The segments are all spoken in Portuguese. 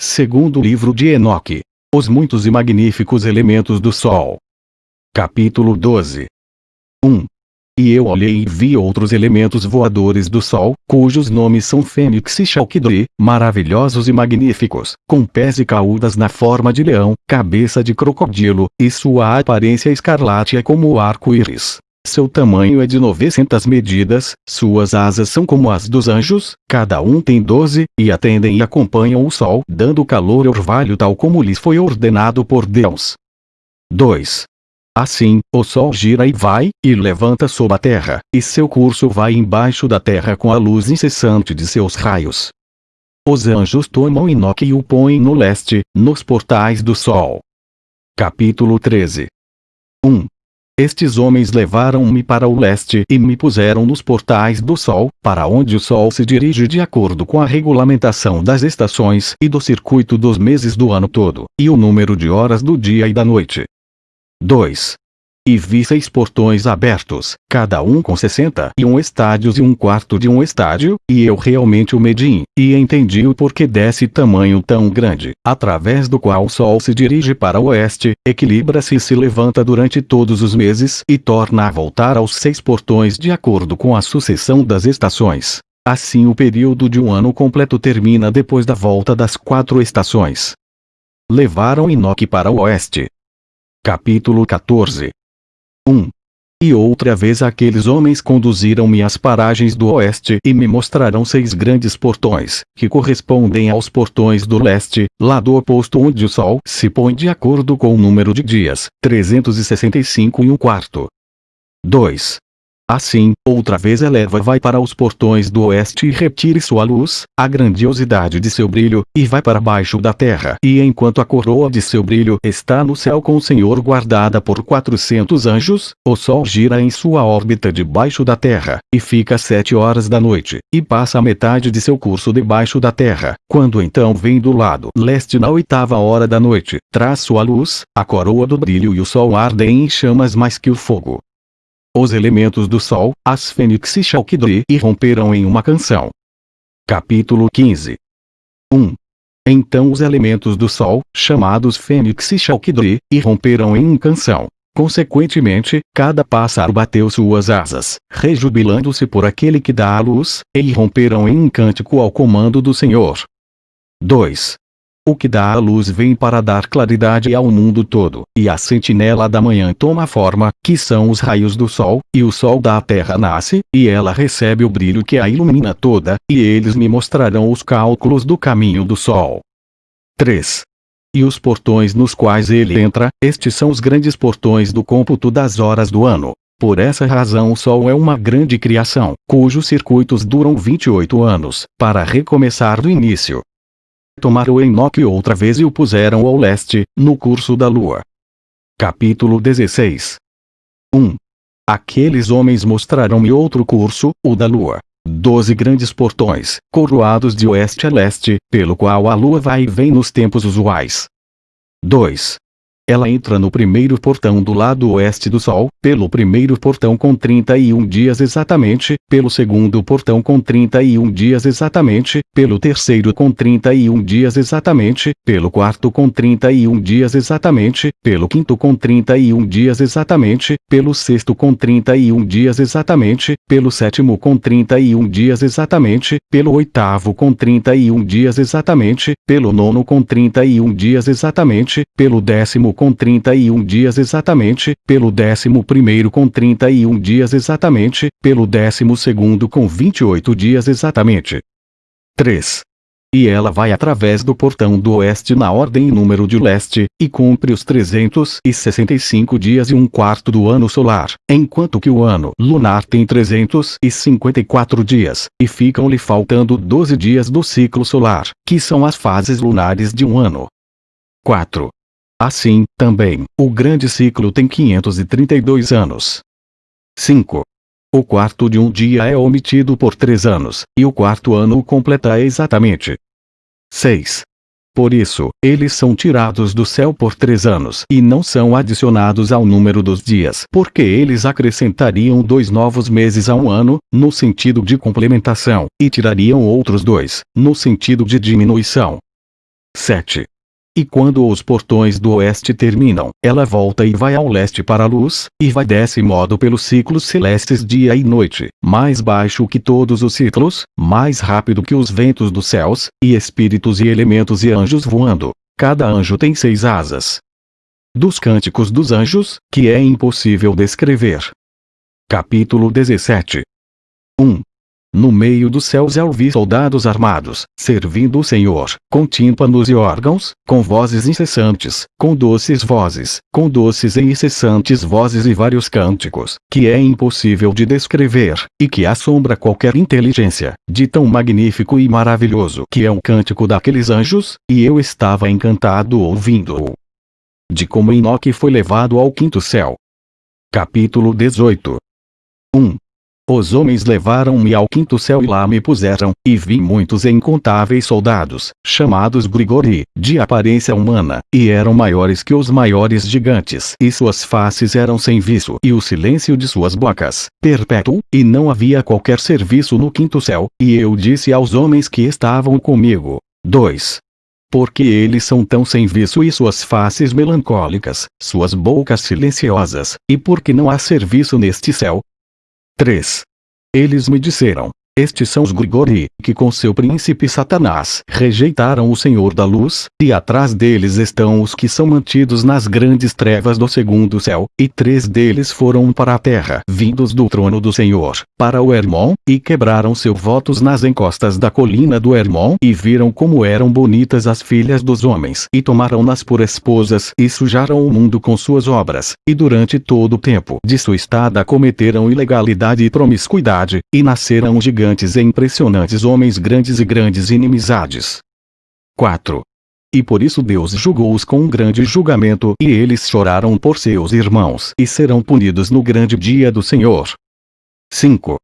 Segundo livro de Enoque. Os muitos e magníficos elementos do Sol. Capítulo 12. 1. E eu olhei e vi outros elementos voadores do Sol, cujos nomes são Fênix e Chalkidri, maravilhosos e magníficos, com pés e caudas na forma de leão, cabeça de crocodilo, e sua aparência escarlate é como o arco-íris. Seu tamanho é de 900 medidas, suas asas são como as dos anjos, cada um tem 12, e atendem e acompanham o sol dando calor e orvalho tal como lhes foi ordenado por Deus. 2. Assim, o sol gira e vai, e levanta sob a terra, e seu curso vai embaixo da terra com a luz incessante de seus raios. Os anjos tomam Enoque e o põem no leste, nos portais do sol. Capítulo 13 1. Estes homens levaram-me para o leste e me puseram nos portais do Sol, para onde o Sol se dirige de acordo com a regulamentação das estações e do circuito dos meses do ano todo, e o número de horas do dia e da noite. 2. E vi seis portões abertos, cada um com sessenta e um estádios e um quarto de um estádio, e eu realmente o medi, e entendi o porquê desse tamanho tão grande, através do qual o Sol se dirige para o oeste, equilibra-se e se levanta durante todos os meses e torna a voltar aos seis portões de acordo com a sucessão das estações. Assim o período de um ano completo termina depois da volta das quatro estações. Levaram Enoque para o oeste. Capítulo 14 1. E outra vez aqueles homens conduziram-me às paragens do oeste e me mostraram seis grandes portões, que correspondem aos portões do leste, lado oposto onde o sol se põe de acordo com o número de dias, 365 e um quarto. 2. Assim, outra vez eleva vai para os portões do oeste e retire sua luz, a grandiosidade de seu brilho, e vai para baixo da terra. E enquanto a coroa de seu brilho está no céu com o Senhor guardada por quatrocentos anjos, o sol gira em sua órbita debaixo da terra, e fica sete horas da noite, e passa a metade de seu curso debaixo da terra. Quando então vem do lado leste na oitava hora da noite, traz sua luz, a coroa do brilho e o sol ardem em chamas mais que o fogo. Os elementos do Sol, as Fênix e Chalkidri irromperam em uma canção. Capítulo 15 1. Então os elementos do Sol, chamados Fênix e Chalkidri, irromperam em uma canção. Consequentemente, cada pássaro bateu suas asas, rejubilando-se por aquele que dá a luz, e irromperam em um cântico ao comando do Senhor. 2. O que dá a luz vem para dar claridade ao mundo todo, e a sentinela da manhã toma forma, que são os raios do sol, e o sol da terra nasce, e ela recebe o brilho que a ilumina toda, e eles me mostrarão os cálculos do caminho do sol. 3. E os portões nos quais ele entra, estes são os grandes portões do cômputo das horas do ano. Por essa razão o Sol é uma grande criação, cujos circuitos duram 28 anos, para recomeçar do início tomaram Enoque outra vez e o puseram ao leste, no curso da lua. Capítulo 16 1. Aqueles homens mostraram-me outro curso, o da lua. Doze grandes portões, coroados de oeste a leste, pelo qual a lua vai e vem nos tempos usuais. 2. Ela entra no primeiro portão do lado oeste do Sol, pelo primeiro portão com 31 dias exatamente, pelo segundo portão com 31 dias exatamente, pelo terceiro com 31 dias exatamente, pelo quarto com 31 dias exatamente, pelo quinto com 31 dias exatamente, pelo sexto com 31 dias exatamente, pelo sétimo com 31 dias exatamente, pelo oitavo com 31 dias exatamente, pelo nono com 31 dias exatamente, pelo décimo com 31 dias exatamente, pelo décimo primeiro com 31 dias exatamente, pelo décimo segundo com 28 dias exatamente. 3. E ela vai através do portão do oeste na ordem e número de leste, e cumpre os 365 dias e um quarto do ano solar, enquanto que o ano lunar tem 354 dias, e ficam-lhe faltando 12 dias do ciclo solar, que são as fases lunares de um ano. 4. Assim, também, o grande ciclo tem 532 anos. 5. O quarto de um dia é omitido por três anos, e o quarto ano o completa exatamente. 6. Por isso, eles são tirados do céu por três anos e não são adicionados ao número dos dias, porque eles acrescentariam dois novos meses a um ano, no sentido de complementação, e tirariam outros dois, no sentido de diminuição. 7. E quando os portões do oeste terminam, ela volta e vai ao leste para a luz, e vai desse modo pelos ciclos celestes dia e noite, mais baixo que todos os ciclos, mais rápido que os ventos dos céus, e espíritos e elementos e anjos voando. Cada anjo tem seis asas. Dos Cânticos dos Anjos, que é impossível descrever. Capítulo 17 1. No meio dos céus eu vi soldados armados, servindo o Senhor, com tímpanos e órgãos, com vozes incessantes, com doces vozes, com doces e incessantes vozes e vários cânticos, que é impossível de descrever, e que assombra qualquer inteligência, de tão magnífico e maravilhoso que é um cântico daqueles anjos, e eu estava encantado ouvindo-o. De como Enoque foi levado ao quinto céu. Capítulo 18 1. Os homens levaram-me ao quinto céu e lá me puseram, e vi muitos incontáveis soldados, chamados Grigori, de aparência humana, e eram maiores que os maiores gigantes, e suas faces eram sem viço, e o silêncio de suas bocas, perpétuo, e não havia qualquer serviço no quinto céu, e eu disse aos homens que estavam comigo. 2 porque eles são tão sem viço e suas faces melancólicas, suas bocas silenciosas, e porque não há serviço neste céu, 3. Eles me disseram, estes são os Grigori, que com seu príncipe Satanás rejeitaram o Senhor da Luz, e atrás deles estão os que são mantidos nas grandes trevas do segundo céu, e três deles foram para a terra, vindos do trono do Senhor, para o Hermon, e quebraram seus votos nas encostas da colina do Hermon, e viram como eram bonitas as filhas dos homens, e tomaram-nas por esposas, e sujaram o mundo com suas obras, e durante todo o tempo de sua estada cometeram ilegalidade e promiscuidade, e nasceram gigantes gigantes e impressionantes homens grandes e grandes inimizades. 4. E por isso Deus julgou-os com um grande julgamento e eles choraram por seus irmãos e serão punidos no grande dia do Senhor. 5.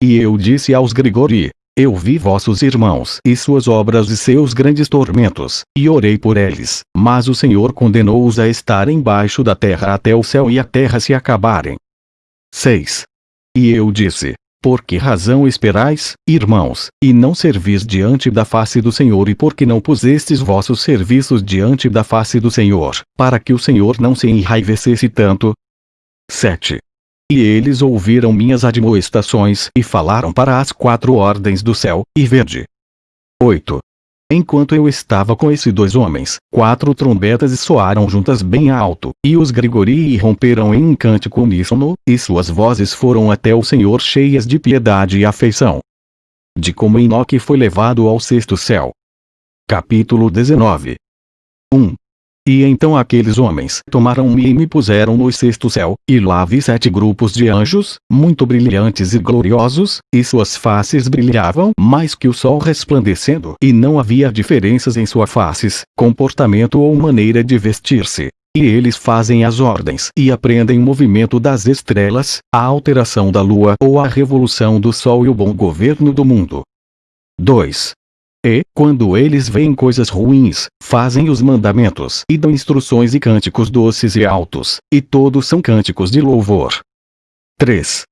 E eu disse aos Grigori, eu vi vossos irmãos e suas obras e seus grandes tormentos, e orei por eles, mas o Senhor condenou-os a estar embaixo da terra até o céu e a terra se acabarem. 6. E eu disse, por que razão esperais, irmãos, e não servis diante da face do Senhor e por que não pusestes vossos serviços diante da face do Senhor, para que o Senhor não se enraivecesse tanto? 7. E eles ouviram minhas admoestações e falaram para as quatro ordens do céu, e verde. 8. Enquanto eu estava com esses dois homens, quatro trombetas soaram juntas bem alto, e os Grigori romperam em um cântico uníssono, e suas vozes foram até o Senhor cheias de piedade e afeição. De como Enoque foi levado ao sexto céu. Capítulo 19 1. E então aqueles homens tomaram-me e me puseram no sexto céu, e lá vi sete grupos de anjos, muito brilhantes e gloriosos, e suas faces brilhavam mais que o sol resplandecendo, e não havia diferenças em suas faces, comportamento ou maneira de vestir-se. E eles fazem as ordens e aprendem o movimento das estrelas, a alteração da lua ou a revolução do sol e o bom governo do mundo. 2. E, quando eles veem coisas ruins, fazem os mandamentos e dão instruções e cânticos doces e altos, e todos são cânticos de louvor. 3.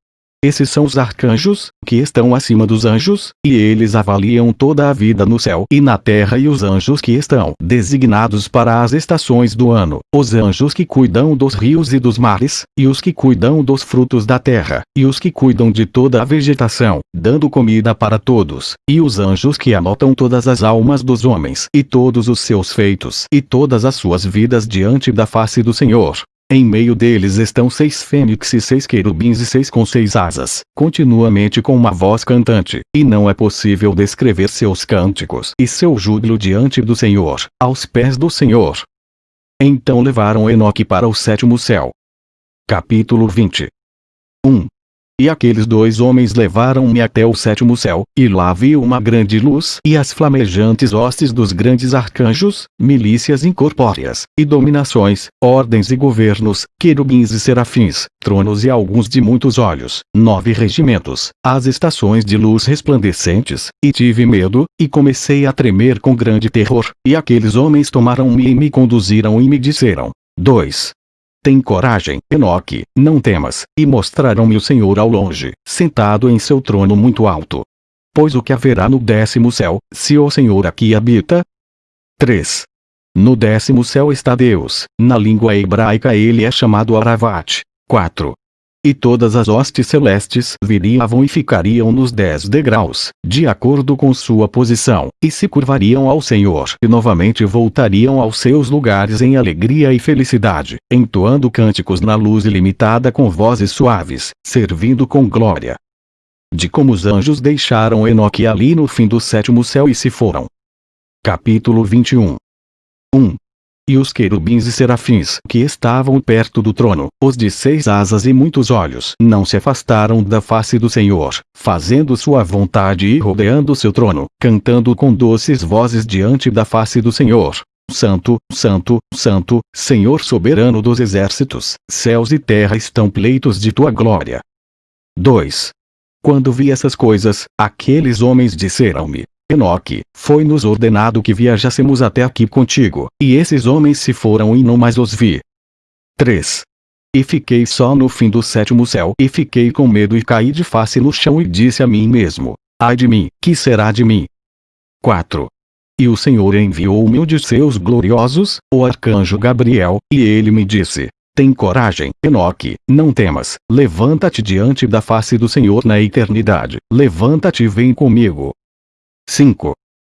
Esses são os arcanjos, que estão acima dos anjos, e eles avaliam toda a vida no céu e na terra e os anjos que estão designados para as estações do ano, os anjos que cuidam dos rios e dos mares, e os que cuidam dos frutos da terra, e os que cuidam de toda a vegetação, dando comida para todos, e os anjos que anotam todas as almas dos homens e todos os seus feitos e todas as suas vidas diante da face do Senhor, em meio deles estão seis fênix e seis querubins e seis com seis asas, continuamente com uma voz cantante, e não é possível descrever seus cânticos e seu júbilo diante do Senhor, aos pés do Senhor. Então levaram Enoque para o sétimo céu. Capítulo 20 1. E aqueles dois homens levaram-me até o sétimo céu, e lá vi uma grande luz e as flamejantes hostes dos grandes arcanjos, milícias incorpóreas, e dominações, ordens e governos, querubins e serafins, tronos e alguns de muitos olhos, nove regimentos, as estações de luz resplandecentes, e tive medo, e comecei a tremer com grande terror, e aqueles homens tomaram-me e me conduziram e me disseram, 2. Tem coragem, Enoque, não temas, e mostraram-me o Senhor ao longe, sentado em seu trono muito alto. Pois o que haverá no décimo céu, se o Senhor aqui habita? 3. No décimo céu está Deus, na língua hebraica ele é chamado Aravat. 4. E todas as hostes celestes viriam e ficariam nos dez degraus, de acordo com sua posição, e se curvariam ao Senhor e novamente voltariam aos seus lugares em alegria e felicidade, entoando cânticos na luz ilimitada com vozes suaves, servindo com glória. De como os anjos deixaram Enoque ali no fim do sétimo céu e se foram. Capítulo 21 1. E os querubins e serafins que estavam perto do trono, os de seis asas e muitos olhos, não se afastaram da face do Senhor, fazendo sua vontade e rodeando seu trono, cantando com doces vozes diante da face do Senhor. Santo, Santo, Santo, Senhor soberano dos exércitos, céus e terra estão pleitos de tua glória. 2. Quando vi essas coisas, aqueles homens disseram-me, Enoque, foi-nos ordenado que viajássemos até aqui contigo, e esses homens se foram e não mais os vi. 3. E fiquei só no fim do sétimo céu e fiquei com medo e caí de face no chão e disse a mim mesmo, ai de mim, que será de mim? 4. E o Senhor enviou-me um de seus gloriosos, o arcanjo Gabriel, e ele me disse, tem coragem, Enoque, não temas, levanta-te diante da face do Senhor na eternidade, levanta-te e vem comigo, 5.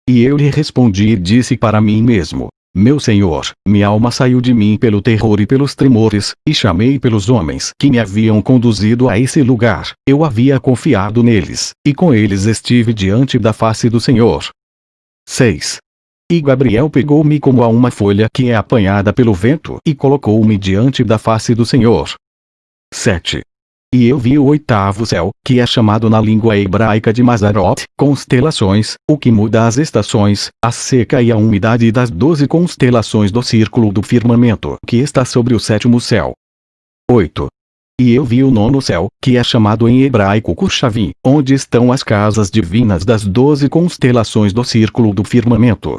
E eu lhe respondi e disse para mim mesmo, meu Senhor, minha alma saiu de mim pelo terror e pelos tremores, e chamei pelos homens que me haviam conduzido a esse lugar. Eu havia confiado neles, e com eles estive diante da face do Senhor. 6. E Gabriel pegou-me como a uma folha que é apanhada pelo vento e colocou-me diante da face do Senhor. 7. E eu vi o oitavo céu, que é chamado na língua hebraica de Mazarot, constelações, o que muda as estações, a seca e a umidade das doze constelações do círculo do firmamento, que está sobre o sétimo céu. 8. E eu vi o nono céu, que é chamado em hebraico Kushavim, onde estão as casas divinas das doze constelações do círculo do firmamento,